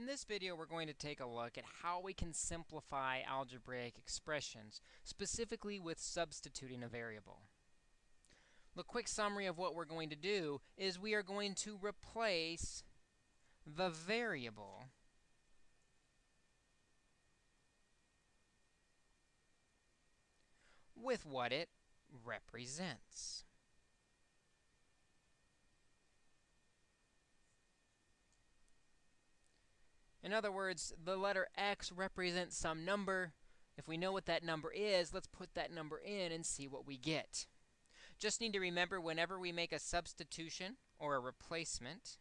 In this video, we're going to take a look at how we can simplify algebraic expressions, specifically with substituting a variable. The quick summary of what we're going to do is we are going to replace the variable with what it represents. In other words, the letter x represents some number. If we know what that number is, let's put that number in and see what we get. Just need to remember whenever we make a substitution or a replacement,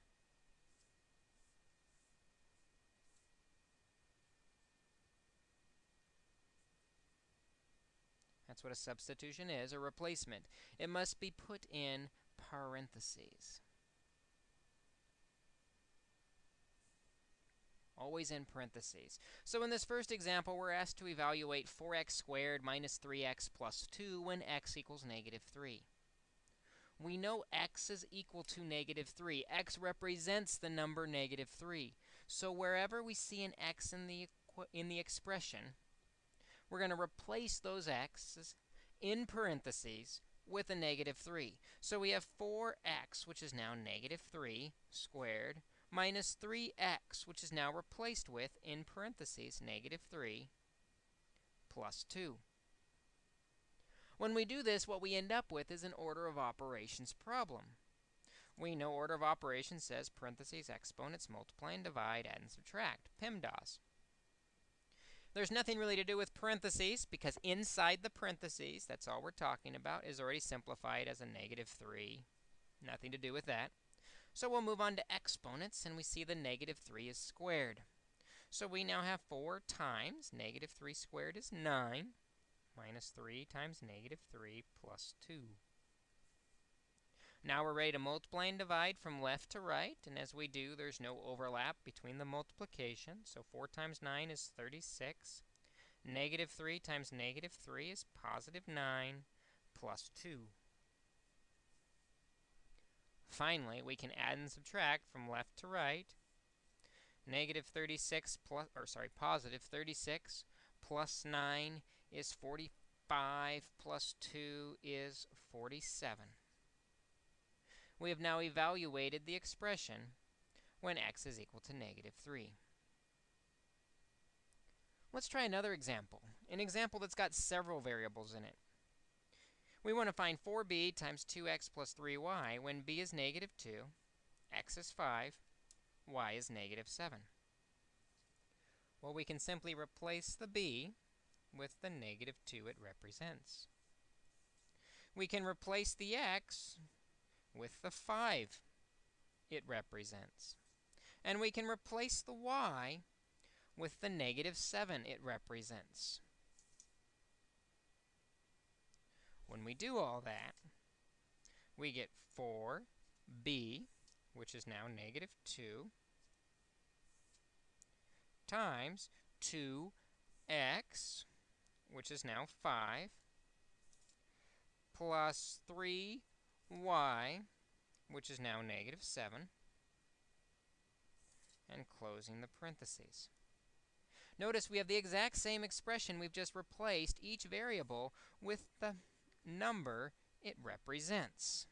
That's what a substitution is, a replacement. It must be put in parentheses. Always in parentheses. So in this first example, we're asked to evaluate 4x squared minus 3x plus 2 when x equals negative 3. We know x is equal to negative 3. x represents the number negative 3. So wherever we see an x in the, in the expression, we're going to replace those x's in parentheses with a negative 3. So we have 4x, which is now negative 3 squared, minus 3x, which is now replaced with, in parentheses, negative 3 plus 2. When we do this, what we end up with is an order of operations problem. We know order of operations says parentheses, exponents, multiply and divide, add and subtract, PEMDAS. There's nothing really to do with parentheses because inside the parentheses, that's all we're talking about, is already simplified as a negative 3. Nothing to do with that. So we'll move on to exponents, and we see the negative 3 is squared. So we now have 4 times negative 3 squared is 9, minus 3 times negative 3 plus 2. Now we're ready to multiply and divide from left to right, and as we do, there's no overlap between the multiplication. So 4 times 9 is 36. Negative 3 times negative 3 is positive 9 plus 2. Finally, we can add and subtract from left to right. Negative 36 plus, or sorry, positive 36 plus 9 is 45 plus 2 is 47. We have now evaluated the expression when x is equal to negative 3. Let's try another example, an example that's got several variables in it. We want to find 4b times 2x plus 3y when b is negative 2, x is 5, y is negative 7. Well, we can simply replace the b with the negative 2 it represents. We can replace the x with the 5 it represents. And we can replace the y with the negative 7 it represents. When we do all that, we get 4b, which is now negative 2, times 2x, which is now 5, plus 3y, which is now negative 7, and closing the parentheses. Notice we have the exact same expression. We've just replaced each variable with the number it represents.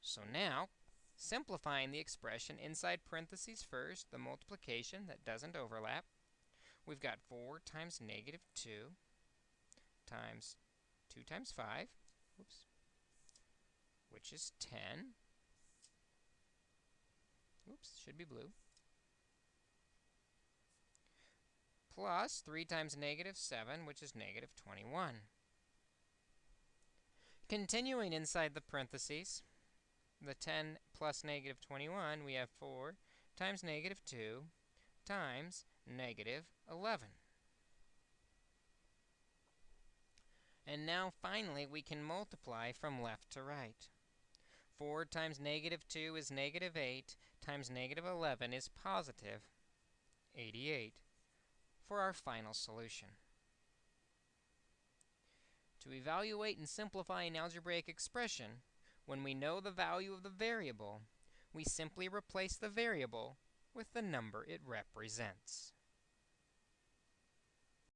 So now, simplifying the expression inside parentheses first, the multiplication that doesn't overlap, we've got 4 times negative 2 times 2 times 5, whoops, which is 10. Oops, should be blue. Plus 3 times negative 7, which is negative 21. Continuing inside the parentheses, the 10 plus negative 21, we have 4 times negative 2 times negative 11. And now, finally, we can multiply from left to right. 4 times negative 2 is negative 8, times negative 11 is positive 88 for our final solution. To evaluate and simplify an algebraic expression, when we know the value of the variable, we simply replace the variable with the number it represents.